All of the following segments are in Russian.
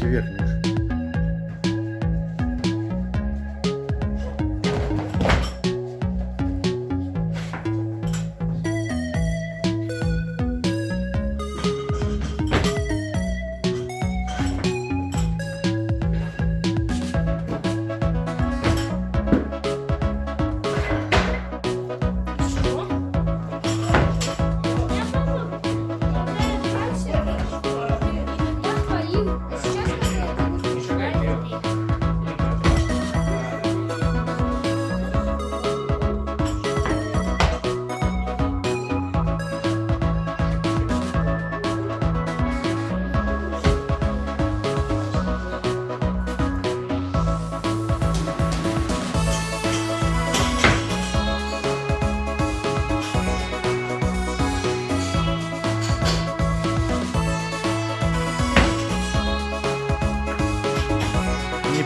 Локти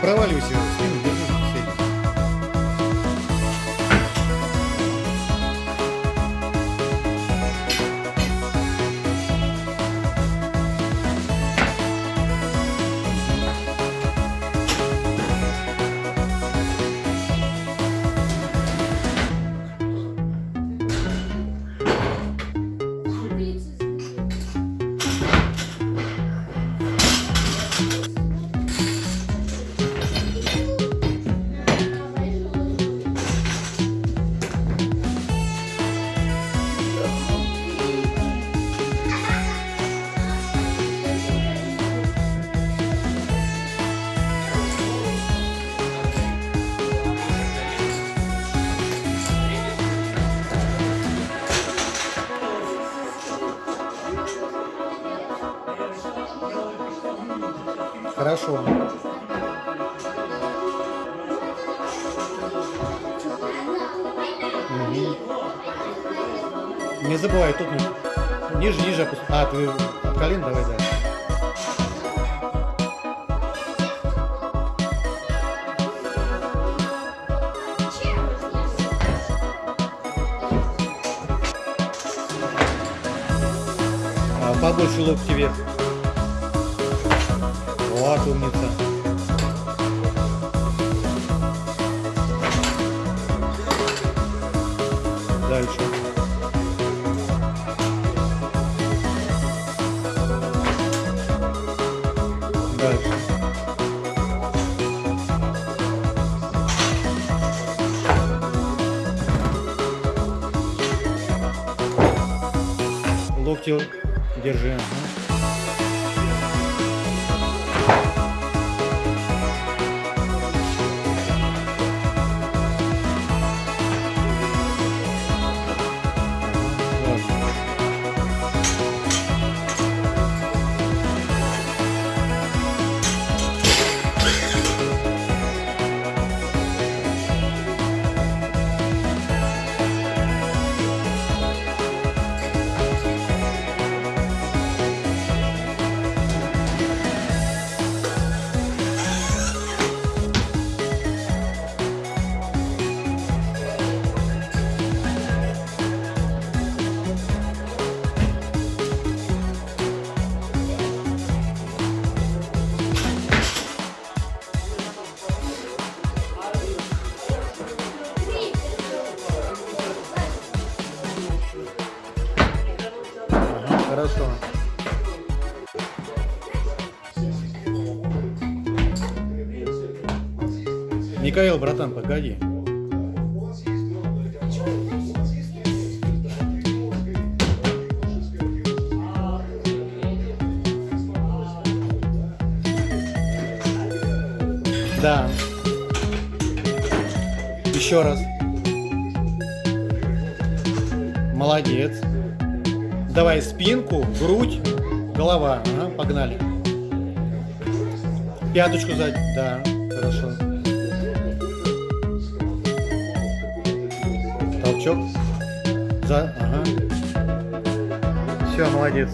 проваливайся Хорошо. Мгм. Не забывай, тут ни- ниже, ниже опусти. А, ты от колен давай дальше. А, побольше локти вверх. Вот, умница. Дальше. Дальше. Локти держи. ага. Хорошо. Михаил, братан, погоди. Да. Еще раз. Молодец. Давай спинку, грудь, голова. Ага, погнали. Пяточку сзади. Да, хорошо. Толчок. За, ага. Все, молодец.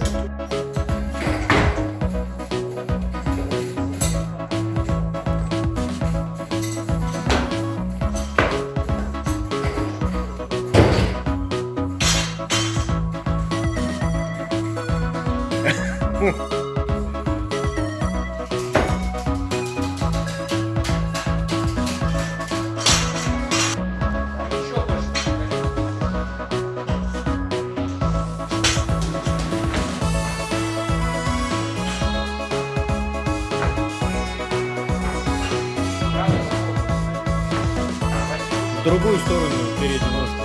Другую сторону передний ножку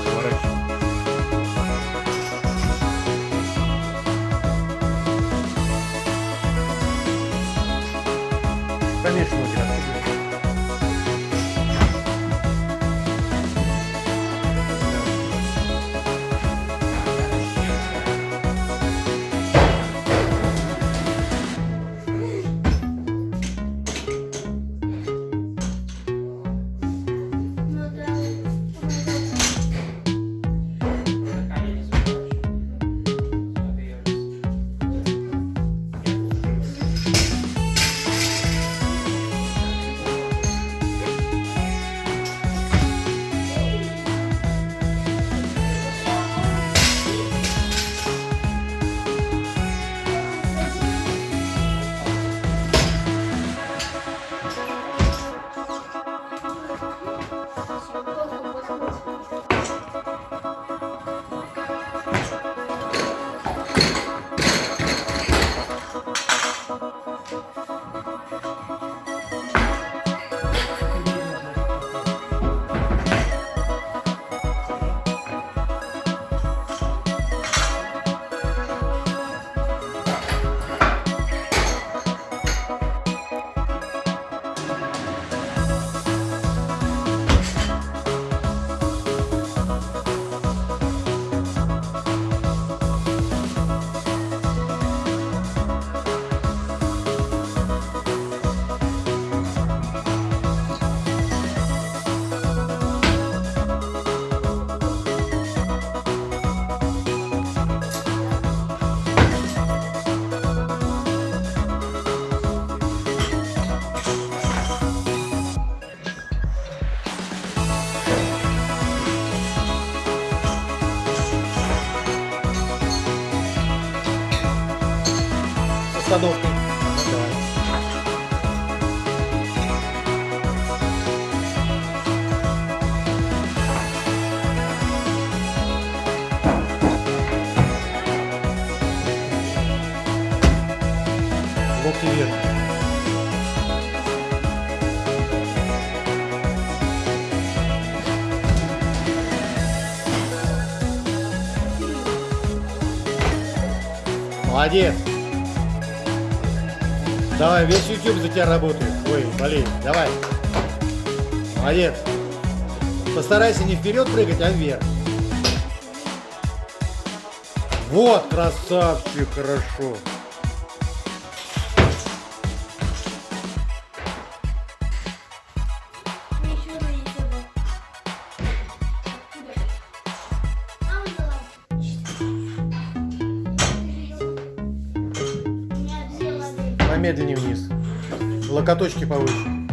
С остановкой. Давай. Молодец. Давай, весь YouTube за тебя работает. Ой, болеет. Давай. Молодец. Постарайся не вперед прыгать, а вверх. Вот, красавчик, хорошо. Помедленнее вниз. Локоточки повыше.